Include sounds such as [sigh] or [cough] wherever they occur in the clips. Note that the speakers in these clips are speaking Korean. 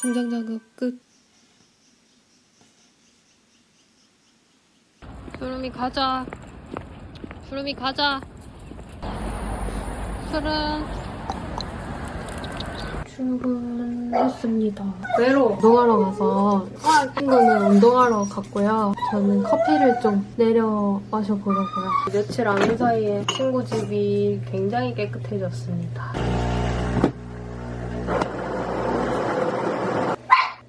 성장 작업 끝. 수름이 가자. 수름이 가자. 수름. 출근했습니다. 외로 운동하러 가서 친구는 운동하러 갔고요. 저는 커피를 좀 내려 마셔보려고요. 며칠 안온 사이에 친구 집이 굉장히 깨끗해졌습니다.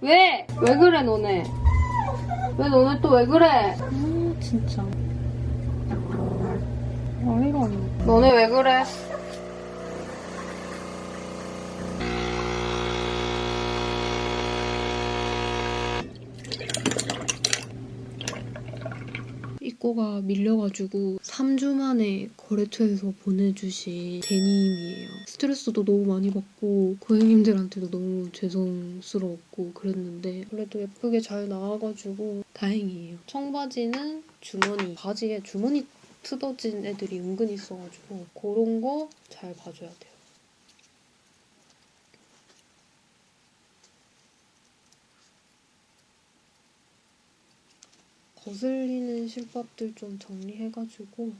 왜? 왜 그래 너네? 왜 너네 또 왜 그래? 아 진짜 어이가 없네 너네 왜 그래? 입고가 밀려가지고 3주 만에 거래처에서 보내주신 데님이에요. 스트레스도 너무 많이 받고 고객님들한테도 너무 죄송스러웠고 그랬는데 그래도 예쁘게 잘 나와가지고 다행이에요. 청바지는 주머니, 바지에 주머니 뜯어진 애들이 은근히 있어가지고 그런 거 잘 봐줘야 돼요. 거슬리는 실밥들 좀 정리해가지고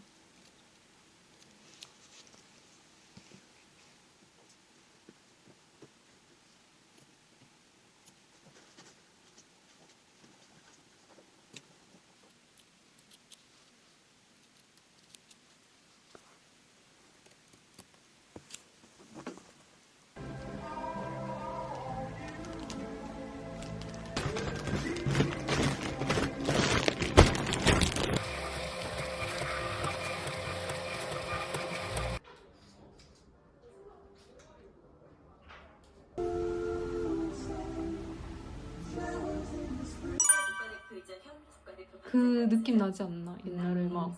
그 느낌 나지 않나? 옛날에 막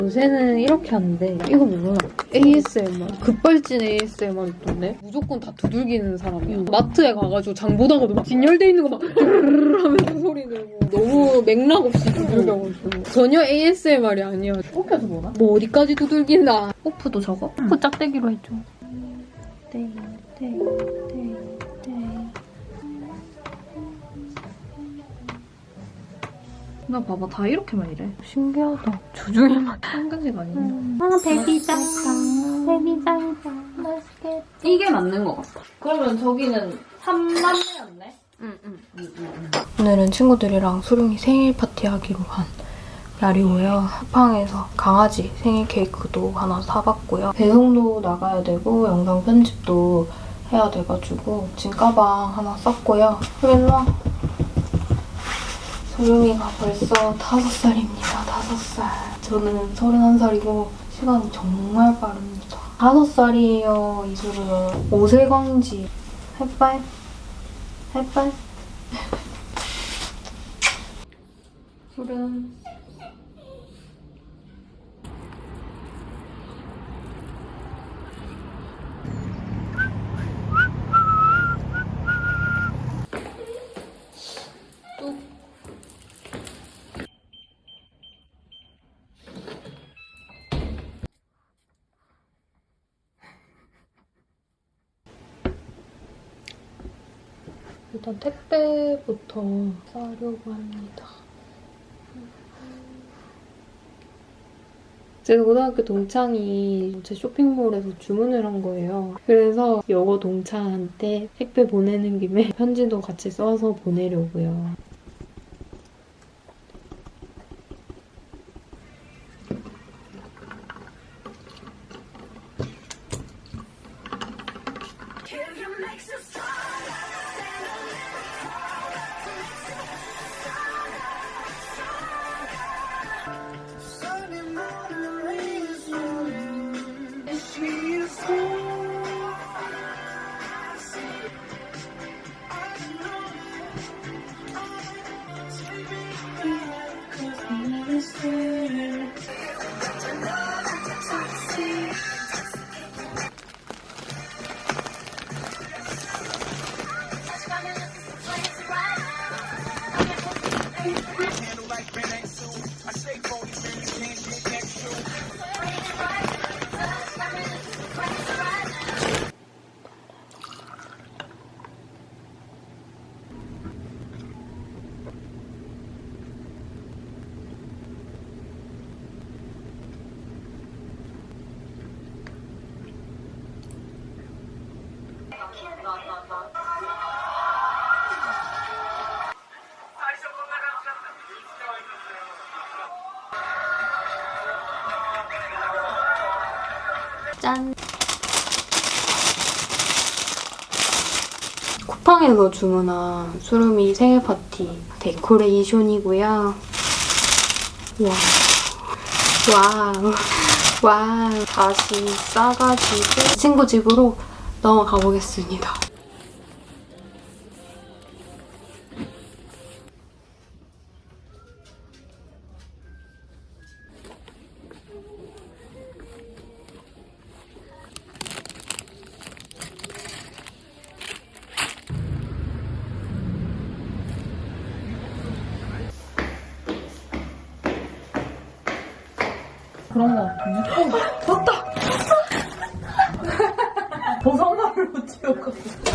요새는 이렇게 하는데 이거 뭐야? ASMR 급발진 ASMR 있던데 무조건 다 두들기는 사람이야 마트에 가가지고 장 보다가도 막 진열돼 있는 거막 하면서 소리 내고 너무 맥락 없이 두들겨가지고 전혀 ASMR이 아니야 해서 뭐나? 뭐 어디까지 두들긴다 오프도 저거? 오프 짝대기로 해줘 나 봐봐 다 이렇게만 이래. 신기하다 주중에만 한 가지가 아니네. 아 베비 짱짱 베비 짱짱 맛있겠다 이게 맞는 것 같아. 그러면 저기는 3만대였네? 응응 오늘은 친구들이랑 수룡이 생일 파티 하기로 한 날이고요. 쿠팡에서 강아지 생일 케이크도 하나 사봤고요. 배송도 나가야 되고 영상 편집도 해야 돼가지고 지금 가방 하나 쌌고요. 그래서 소룡이가 벌써 다섯 살입니다. 다섯 살. 저는 서른한 살이고 시간이 정말 빠릅니다. 다섯 살이에요. 이수르는 오세광지 햇빨 햇빨 술은 일단 택배부터 싸려고 합니다. 제 고등학교 동창이 제 쇼핑몰에서 주문을 한 거예요. 그래서 여고 동창한테 택배 보내는 김에 [laughs] 편지도 같이 써서 보내려고요. 쿠팡에서 주문한 수루미 생일 파티 데코레이션이고요. 와. Wow. Wow. 다시 싸가지고 친구 집으로 넘어가 보겠습니다. 그런 거 같은데? 어, 맞다! 보성마을로 뛰어갔어.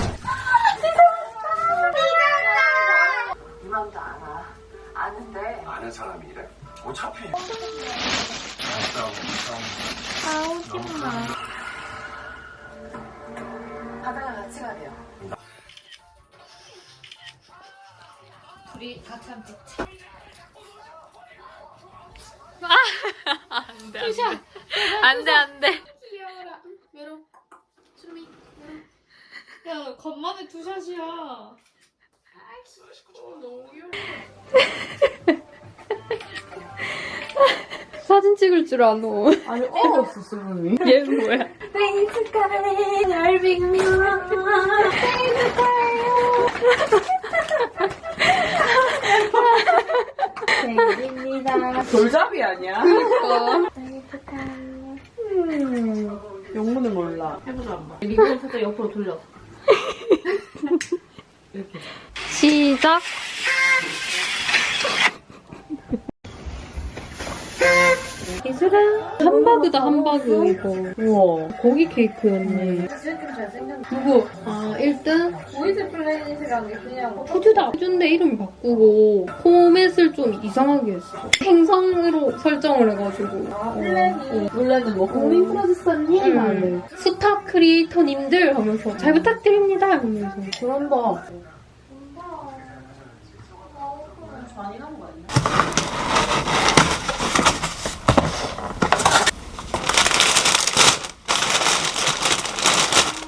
겉만에 투샷이야. [laughs] 사진 찍을 줄 아노. 아니, 얼었어, 수분이. [laughs] 얘는 뭐야? [laughs] 돌잡이 아니야? 그러니까. 음, 영문을 몰라. 해보자, 한번. 리본을 살짝 옆으로 돌려. 시작. 이슬아 함바그다 함바그 이거 우와. 고기 케이크였네 누구? 아 1등? 보이즈 플래닛이라는 게 그냥 프듀다 프듀인데 이름 바꾸고 포맷을 좀 이상하게 했어 행성으로 설정을 해가지고 아, 어, planet. 원래는 뭐 국민 프로듀서님 응. 할래. star creator님들 하면서 잘 부탁드립니다 하면서 그런다.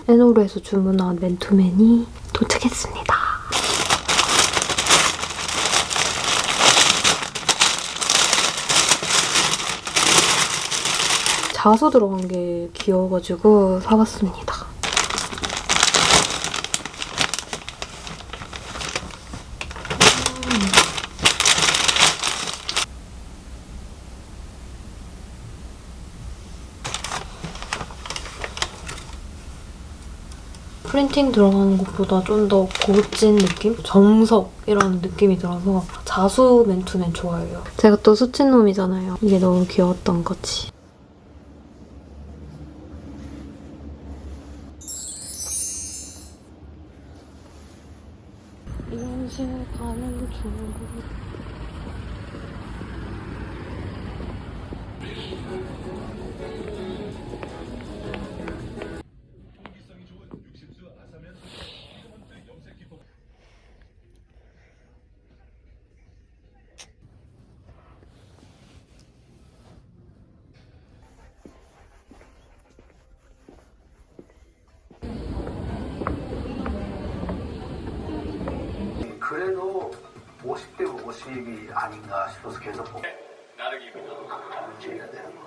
에노르에서 주문한 맨투맨이 도착했습니다. 자수 들어간 게 귀여워가지고 사봤습니다. 프린팅 들어가는 것보다 좀 더 고급진 느낌? 정석 이런 느낌이 들어서 자수 맨투맨 좋아해요. 제가 또 수치놈이잖아요. 이게 너무 귀여웠던 거지. 50이 아닌가 싶어서 계속 보고 나르기입니다 문제가 되는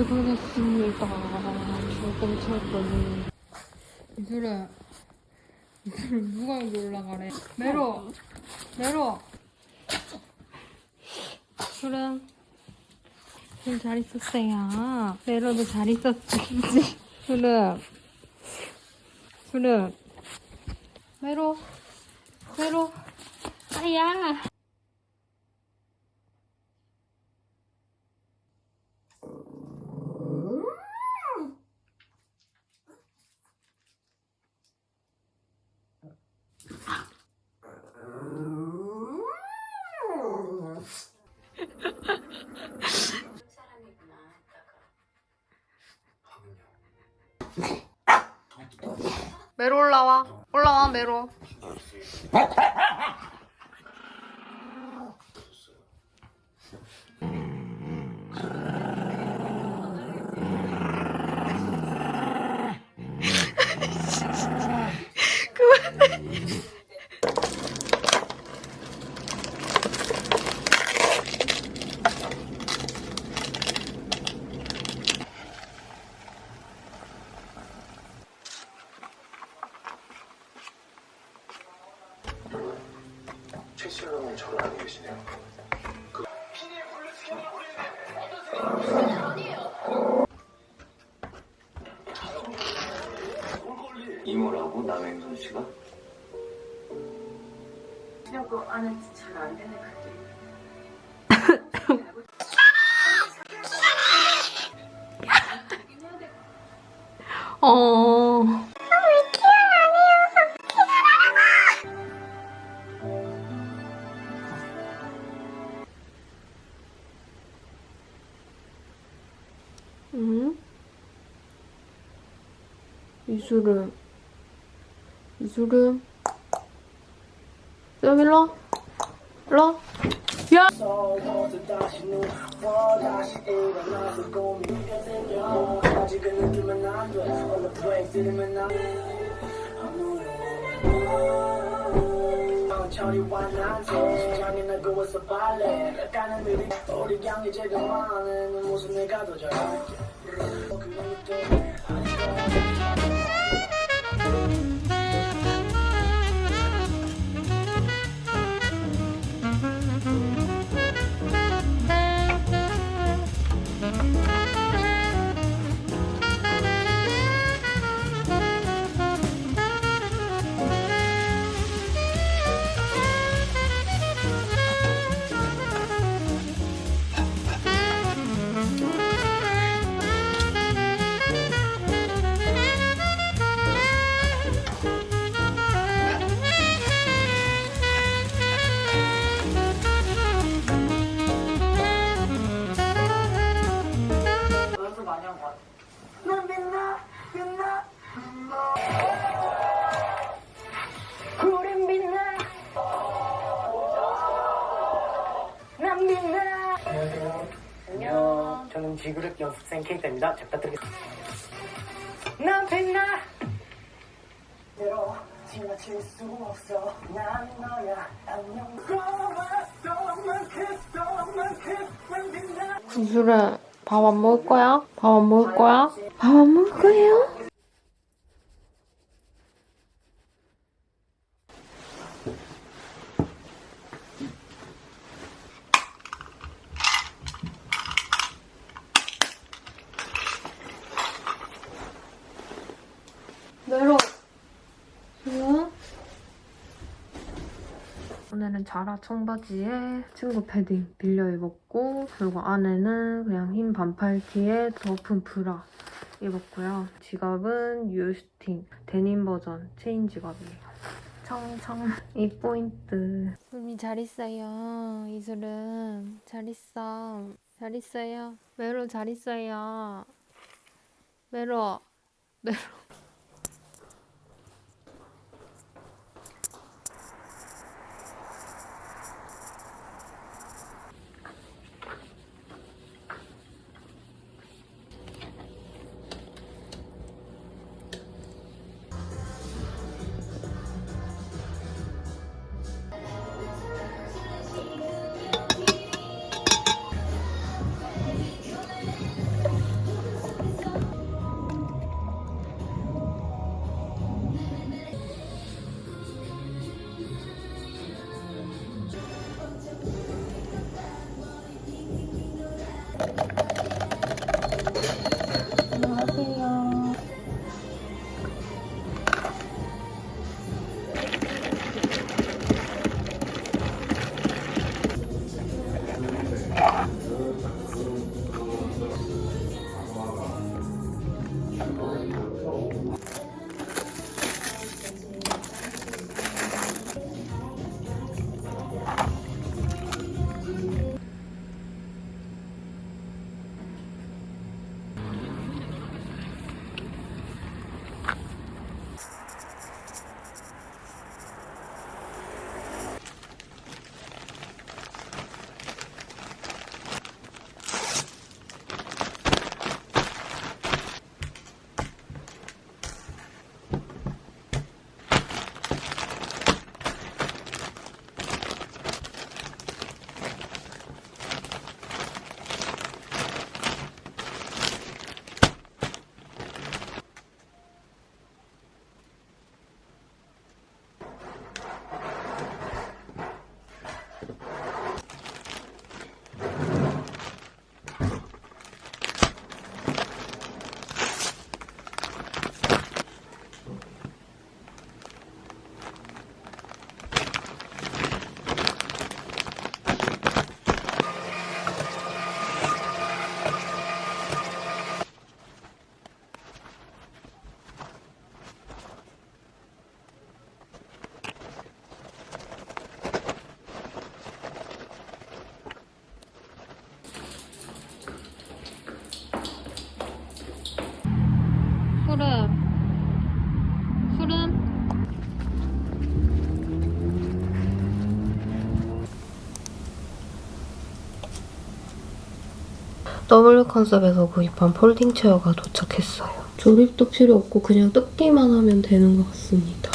퇴근했습니다. 조금 쳤더니. 이슬아, 이슬아, 누가 여기 올라가래? 메로! 메로! 수름, 수름 잘 있었어요. 메로도 잘 있었지. 수름, 수름, 메로, 메로, 아야! 메로 올라와. 올라와, 메로. 이수름. 이수름. 여기 일로. 일로. 야! 저리 완한테 심장이 나고 있어 빨래 가는 일이 우리 양이 제가 많은 무슨 내가 더 잘할게 연 습 구슬아, 밥안 먹을 거야? 밥 안 먹을 거야? 밥 안 먹을 거예요? 메로. 응? 오늘은 자라 청바지에 친구 패딩 빌려 입었고 그리고 안에는 그냥 흰 반팔 티에 덮은 브라 입었고요. 지갑은 유스틴 데님 버전 체인 지갑이에요. 청청이 포인트. 수미 잘 있어요. 이슬은 잘 있어. 잘 있어요. 메로 잘 있어요. 메로 메로. W 컨셉에서 구입한 폴딩 체어가 도착했어요. 조립도 필요 없고 그냥 뜯기만 하면 되는 것 같습니다.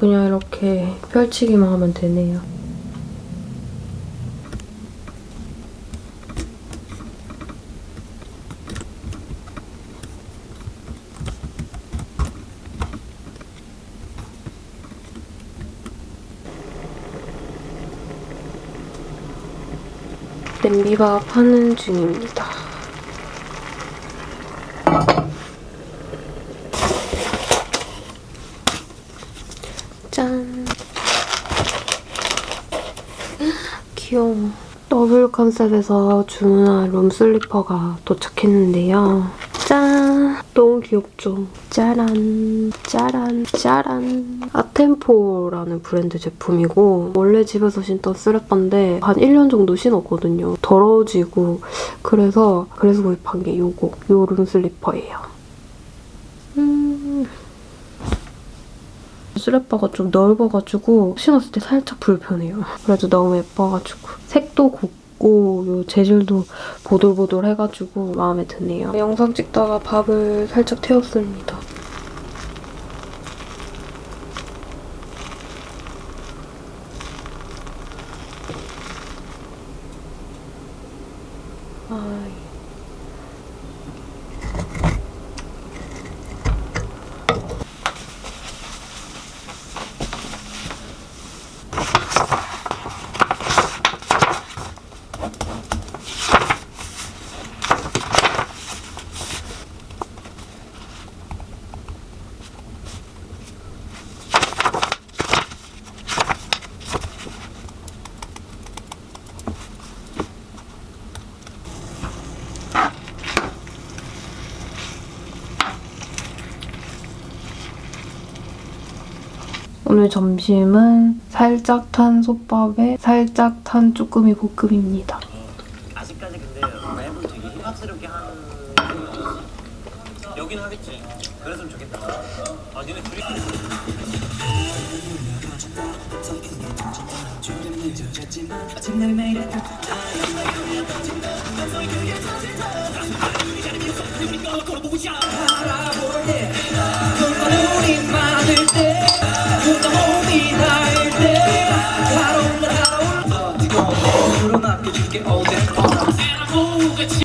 그냥 이렇게 펼치기만 하면 되네요. 냄비밥 하는 중입니다. 짠. 귀여워. 더블 컨셉에서 주문한 룸슬리퍼가 도착했는데요. 짠! 너무 귀엽죠? 짜란, 짜란, 짜란. 아템포라는 브랜드 제품이고 원래 집에서 신던 쓰레빠인데 한 1년 정도 신었거든요. 더러워지고 그래서 그래서 구입한 게 요거, 요 룸슬리퍼예요. 음... 쓰레빠가 좀 넓어가지고 신었을 때 살짝 불편해요. 그래도 너무 예뻐가지고 색도 곱 고 요 재질도 보들보들해가지고 마음에 드네요. 영상 찍다가 밥을 살짝 태웠습니다. 오늘 점심은 살짝 탄 솥밥에 살짝 탄 쭈꾸미 볶음입니다. 아직까지 근데 랩을 되게 힙합스럽게 하는. 여긴 하겠지. 그랬으면 좋겠다. 아, 니네 둘이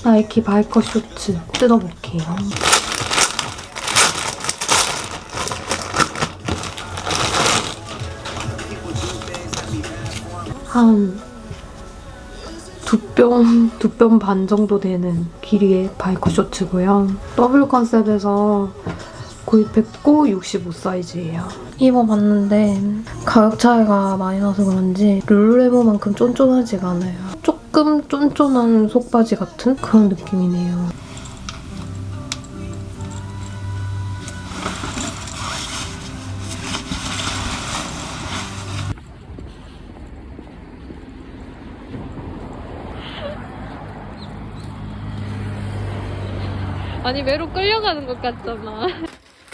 나이키 biker shorts 뜯어볼게요. 한 두 뼘, 두뼘 반 정도 되는 길이의 바이커 쇼츠고요. 더블유컨셉에서 구입했고 65 사이즈예요. 입어봤는데 가격 차이가 많이 나서 그런지 룰루레몬만큼 쫀쫀하지가 않아요. 조금 쫀쫀한 속바지 같은 그런 느낌이네요. 아니 매로 끌려가는 것 같잖아.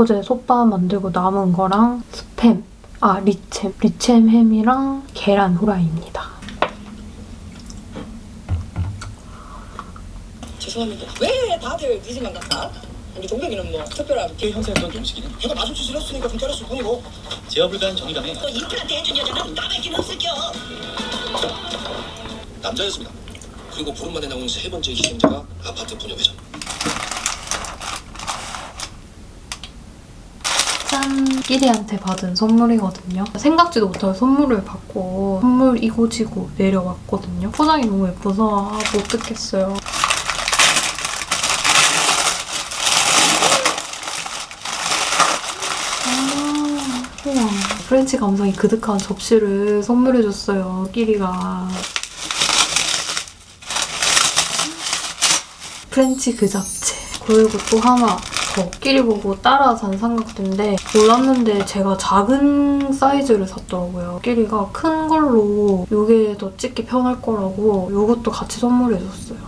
어제 솥밥 만들고 남은 거랑 스팸, 아 리챔, 리챔 햄이랑 계란 후라이입니다. 죄송합니다. 왜 다들 늦으면 갔다? 우리 동백이는 뭐 특별한 그 형사였던 음식이는 해가 마주치 지났으니까 좀 잘했을 뿐이고 제어 불가한 정의감에 또 임플란트 해준 여자는 남에게는 없을겨. 남자였습니다. 그리고 부름만에 나온 세 번째 희생자가 아파트 분녀 회장. 짠! 끼리한테 받은 선물이거든요. 생각지도 못할 선물을 받고 선물 이고지고 내려왔거든요. 포장이 너무 예뻐서 아, 못 뜯겠어요. 아, 우와. French 감성이 그득한 접시를 선물해줬어요, 끼리가. French 그 자체. 그리고 또 하나 더 끼리 보고 따라 산 삼각대인데 몰랐는데 제가 작은 사이즈를 샀더라고요. 끼리가 큰 걸로 이게 더 찍기 편할 거라고 이것도 같이 선물해줬어요.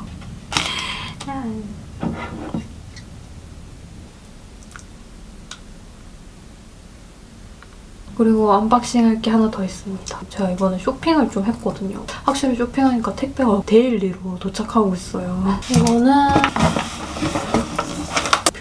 그리고 unboxing 할 게 하나 더 있습니다. 제가 이번에 쇼핑을 좀 했거든요. 확실히 쇼핑하니까 택배가 daily로 도착하고 있어요. 이거는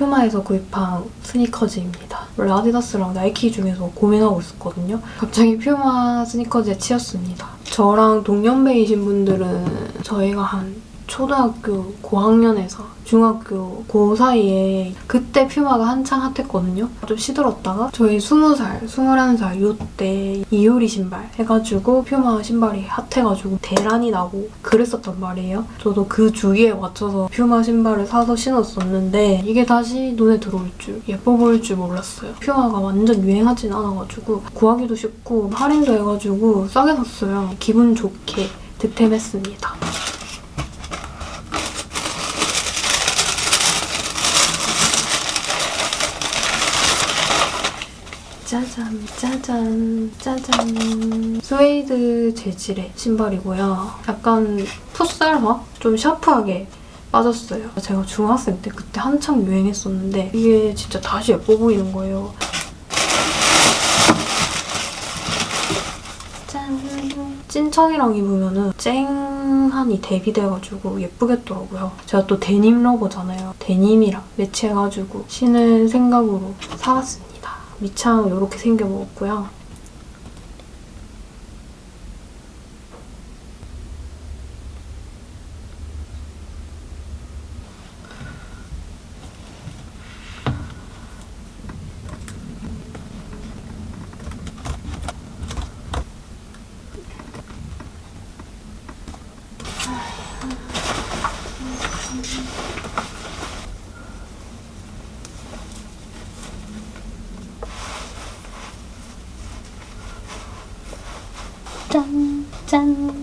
퓨마에서 구입한 스니커즈입니다. 원래 아디다스랑 나이키 중에서 고민하고 있었거든요. 갑자기 퓨마 스니커즈에 치였습니다. 저랑 동년배이신 분들은 저희가 한 초등학교 고학년에서 중학교 고 사이에 그때 퓨마가 한창 핫했거든요. 좀 시들었다가 저희 20살, 21살 요때 이효리 신발 해가지고 퓨마 신발이 핫해가지고 대란이 나고 그랬었단 말이에요. 저도 그 주기에 맞춰서 퓨마 신발을 사서 신었었는데 이게 다시 눈에 들어올 줄, 예뻐 보일 줄 몰랐어요. 퓨마가 완전 유행하진 않아가지고 구하기도 쉽고 할인도 해가지고 싸게 샀어요. 기분 좋게 득템했습니다. 짜잔, 짜잔, 짜잔. 스웨이드 재질의 신발이고요. 약간 풋살화? 좀 샤프하게 빠졌어요. 제가 중학생 때 그때 한창 유행했었는데 이게 진짜 다시 예뻐 보이는 거예요. 짠. 찐청이랑 입으면은 쨍하니 대비돼가지고 예쁘겠더라고요. 제가 또 데님 러버잖아요. 데님이랑 매치해가지고 신을 생각으로 사봤습니다. 밑창 이렇게 생겨 먹었고요. 짠,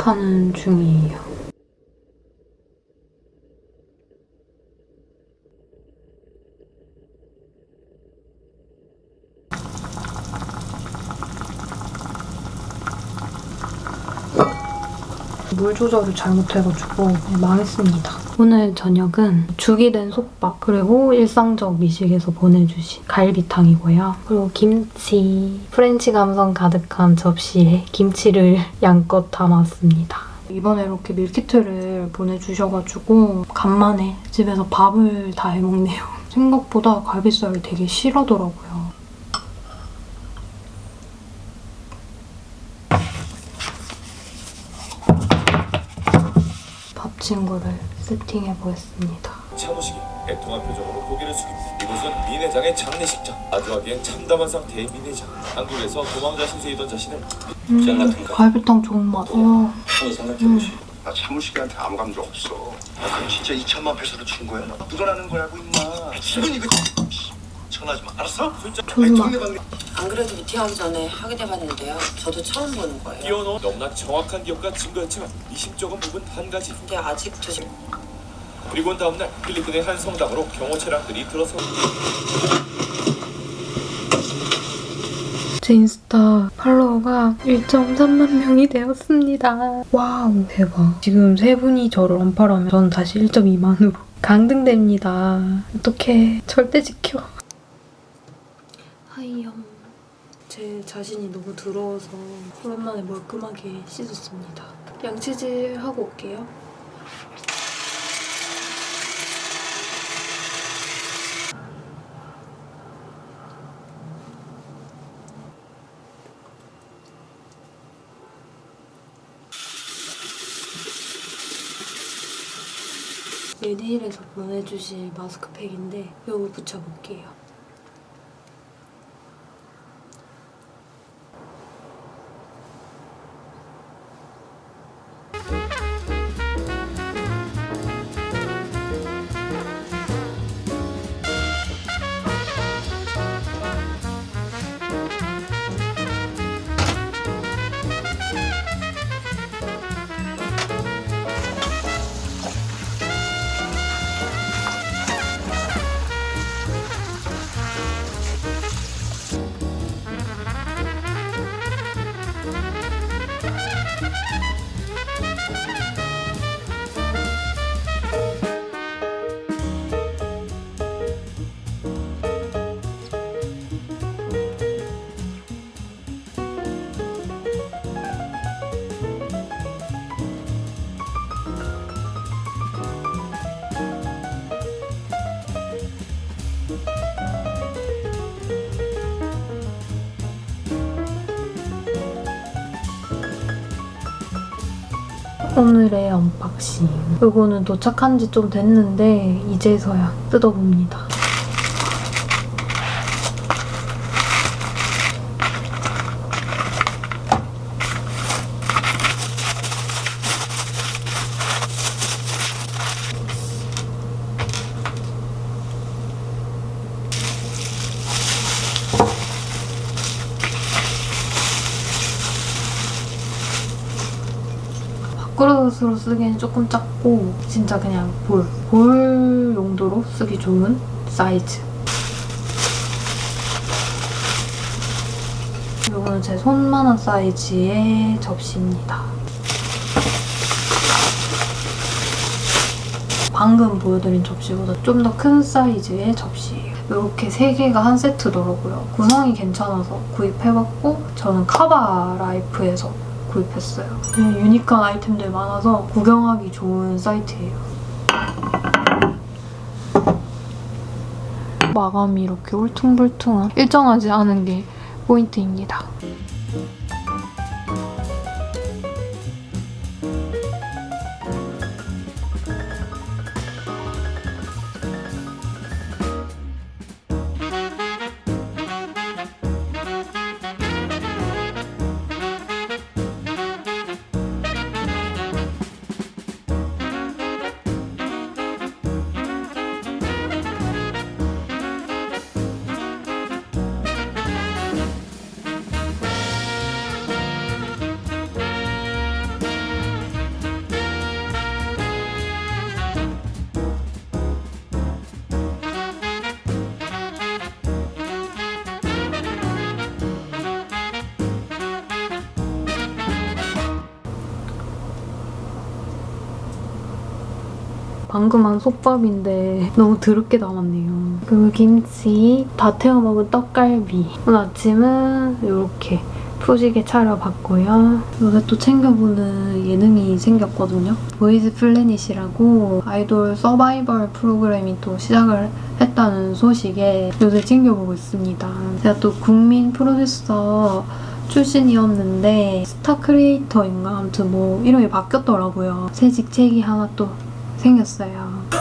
짠. 솥밥하는 중이에요. 물 조절을 잘못해가지고 망했습니다. 오늘 저녁은 죽이 된 솥밥 그리고 일상적 미식에서 보내주신 갈비탕이고요. 그리고 김치, French 감성 가득한 접시에 김치를 [laughs] 양껏 담았습니다. 이번에 이렇게 밀키트를 보내주셔가지고 간만에 집에서 밥을 다 해먹네요. [laughs] 생각보다 갈비살을 되게 싫어하더라고요. 친구를 세팅해 보겠습니다. 차무식이 애통한 표정으로 고개를 숙입니다. 이곳은 민 회장의 장례식장. 아주 하기엔 참담한 상태의 민 회장. 한국에서 도망자 신세이던 자신을 음, 갈비탕 좋은 맛. 와, 한번 생각해보시. 나 차무식이한테 아무 감정 없어. 아, 그럼 진짜 2천만 페소를 준 거야? 묻어나는 거라고 임마. 지금 이거 전화하지 마. 알았어? 졸라. 안 그래도 미팅하기 전에 하게 돼봤는데요. 저도 처음 보는 거예요. 끼워넣은 너무나 정확한 기억과 증거였지만 미심쩍은 부분 한 가지. 근데 아직도 지금 그리고 다음날 필리핀의 한 성당으로 경호 차량들이 들어서 제 인스타 follower가 1.3만 명이 되었습니다. wow, 대박. 지금 세 분이 저를 언팔하면 저는 다시 1.2만으로 [laughs] 강등됩니다. 어떡해. 절대 지켜. 하이염. 제 자신이 너무 더러워서 오랜만에 멀끔하게 씻었습니다. 양치질 하고 올게요. 메디힐에서 보내주신 마스크팩인데 이거 붙여볼게요. 오늘의 언박싱. 이거는 도착한 지 좀 됐는데 이제서야 뜯어봅니다. 밥그릇으로 쓰기엔 조금 작고 진짜 그냥 bowl, bowl 용도로 쓰기 좋은 사이즈. 이거는 제 손만한 사이즈의 접시입니다. 방금 보여드린 접시보다 좀 더 큰 사이즈의 접시예요. 이렇게 세 개가 한 세트더라고요. 구성이 괜찮아서 구입해봤고 저는 카바 라이프에서 구입했어요. 되게 유니크한 아이템들 많아서 구경하기 좋은 사이트예요. 마감이 이렇게 울퉁불퉁한 일정하지 않은 게 포인트입니다. 방금 한 솥밥인데 너무 더럽게 남았네요. 그리고 김치, 다 태워 먹은 떡갈비. 오늘 아침은 이렇게 푸지게 차려봤고요. 요새 또 챙겨보는 예능이 생겼거든요. Boys Planet이라고 아이돌 서바이벌 프로그램이 또 시작을 했다는 소식에 요새 챙겨보고 있습니다. 제가 또 국민 프로듀서 출신이었는데 star creator인가 아무튼 뭐 이름이 바뀌었더라고요. 새 직책이 하나 또 생겼어요. [laughs]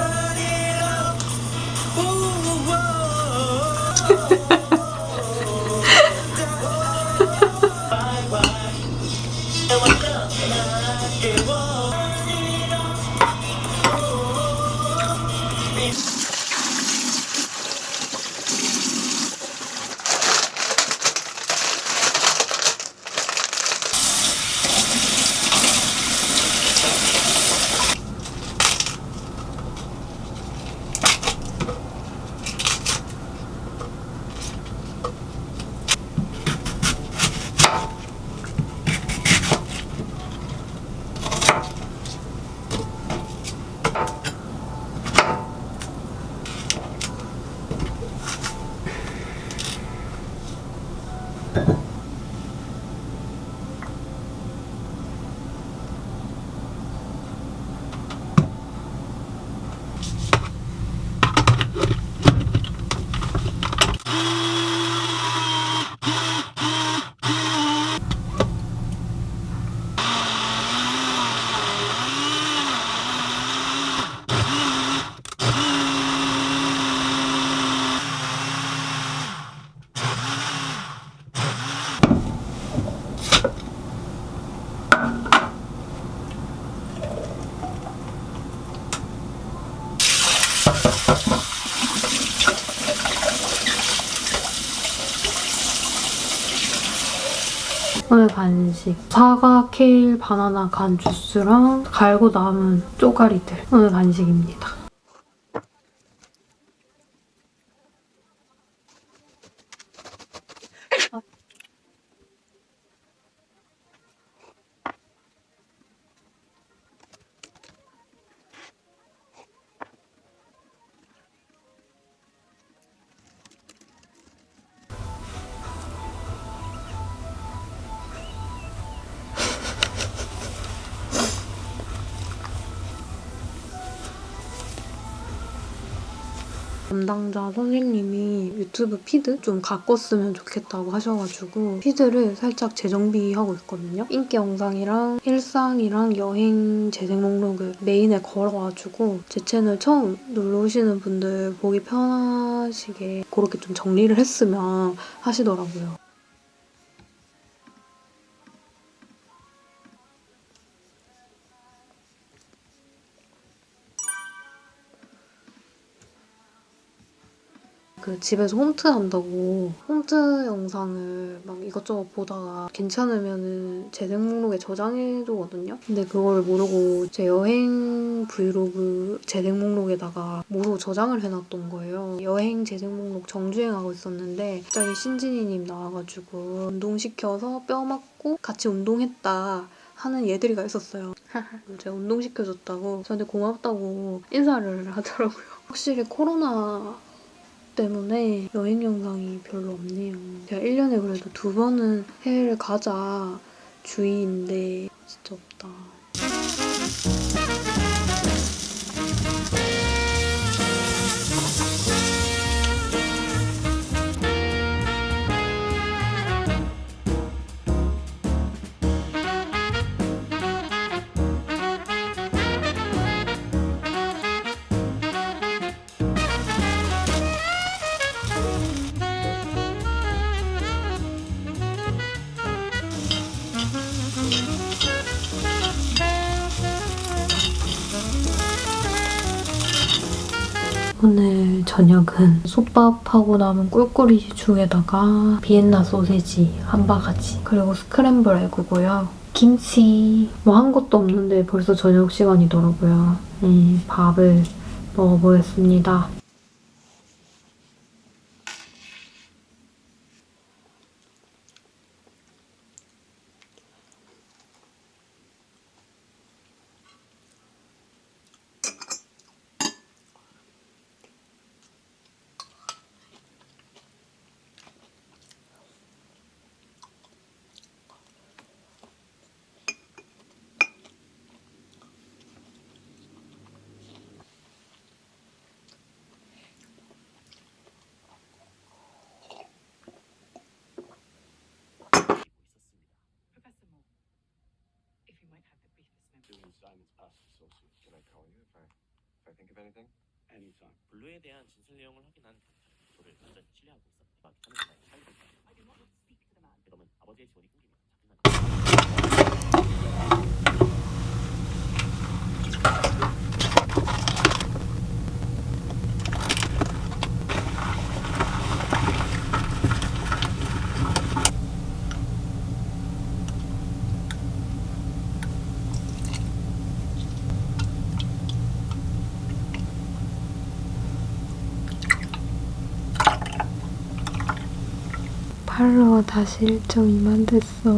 오늘 간식 사과, 케일, 바나나 간 주스랑 갈고 남은 쪼가리들 오늘 간식입니다. 담당자 선생님이 유튜브 피드 좀 가꿨으면 좋겠다고 하셔가지고 피드를 살짝 재정비하고 있거든요. 인기 영상이랑 일상이랑 여행 재생 목록을 메인에 걸어가지고 제 채널 처음 놀러 오시는 분들 보기 편하시게 그렇게 좀 정리를 했으면 하시더라고요. 그 집에서 홈트 한다고 홈트 영상을 막 이것저것 보다가 괜찮으면은 재생 목록에 저장해두거든요. 근데 그걸 모르고 제 여행 브이로그 재생 목록에다가 모르고 저장을 해놨던 거예요. 여행 재생 목록 정주행하고 있었는데 갑자기 신진이님 나와가지고 운동시켜서 뼈 맞고 같이 운동했다. 하는 얘들이가 있었어요. 제가 운동시켜줬다고 저한테 고맙다고 인사를 하더라고요. [laughs] 확실히 코로나 때문에 여행 영상이 별로 없네요. 제가 1년에 그래도 두 번은 해외를 가자 주의인데 진짜 없다. 오늘 저녁은 솥밥하고 남은 꿀꿀이 죽에다가 비엔나 소세지 한 바가지 그리고 스크램블 에그고요. 김치 뭐 한 것도 없는데 벌써 저녁 시간이더라고요. 네, 밥을 먹어보겠습니다. This is Simon's past associate. Can I call you if I if I think of anything? Anytime. 블루에 대한 진술 내용을 확인한 경찰은 저를 완전히 신뢰하고 있었다. 막 하는 사이 살고 그러면 아버지의 지원이 끊기면 팔로워 다시 1.2만 됐어.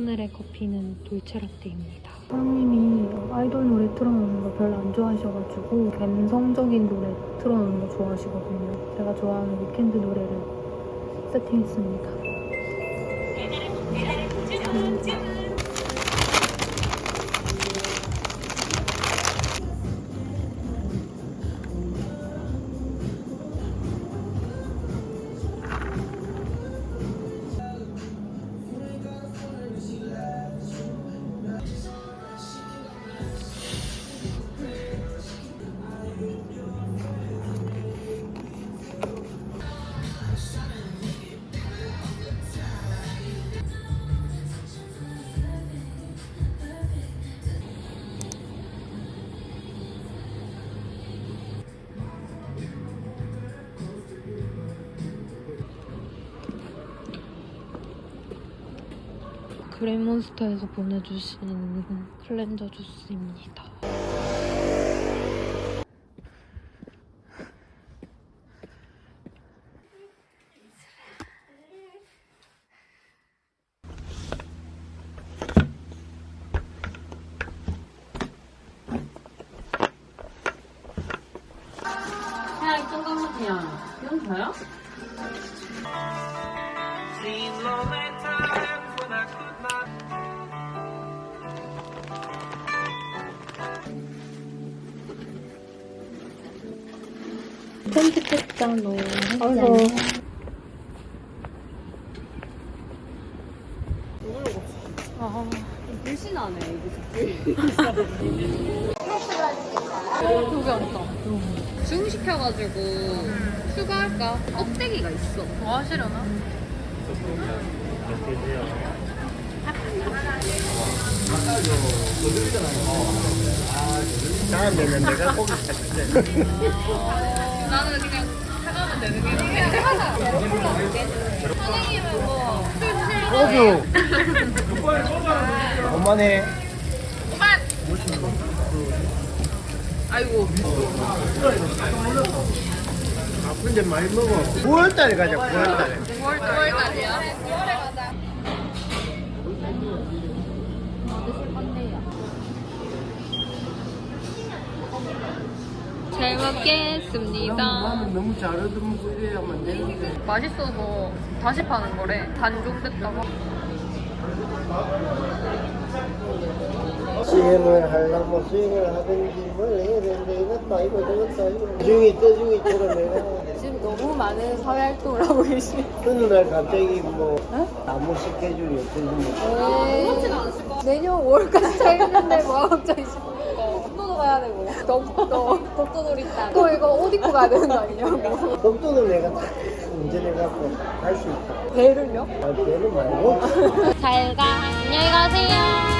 오늘의 커피는 돌체라떼입니다. 사장님이 아이돌 노래 틀어놓는 거 별로 안 좋아하셔가지고 감성적인 노래 틀어놓는 거 좋아하시거든요. 제가 좋아하는 위켄드 노래를 세팅했습니다. 그레이몬스터에서 보내주신 클렌저 주스입니다. 앉자 중시켜가지고 추가할까? 껍데기가 있어. 뭐 하시려나? 다음에는 내가 고기 사줄게. 나는 그냥 사가면 되는 게 그냥 하자. 선생님은 뭐 소주. 그만해. 아이고 아픈데 많이 먹어. 9월달에 가자. 9월달에. 9월 9월까지야. 9월에 가자. 잘 먹겠습니다. 나는 너무 잘하던 그래야만 되는데. 맛있어서 다시 파는 거래. 단종됐다고. 수행을 하려고 수행을 하든지 뭘 해야 되는데 이것도 아니고 저것도 아니고 중이 떠중이 처럼 내가 지금 너무 많은 사회 활동을 하고 계시. 어느 날 갑자기 뭐 나무 스케줄이 없어지고 뭐 내년 5월까지 차 있는데 뭐가 갑자기 독도도 가야 되고. 독도. 독도 놀이터 또 이거 옷 입고 가야 되는 거 아니냐고. 독도는 내가 다 운전해갖고 갈 수 있다. 배를요? 아 걔는 말고. [laughs] 잘 가. 안녕히 가세요.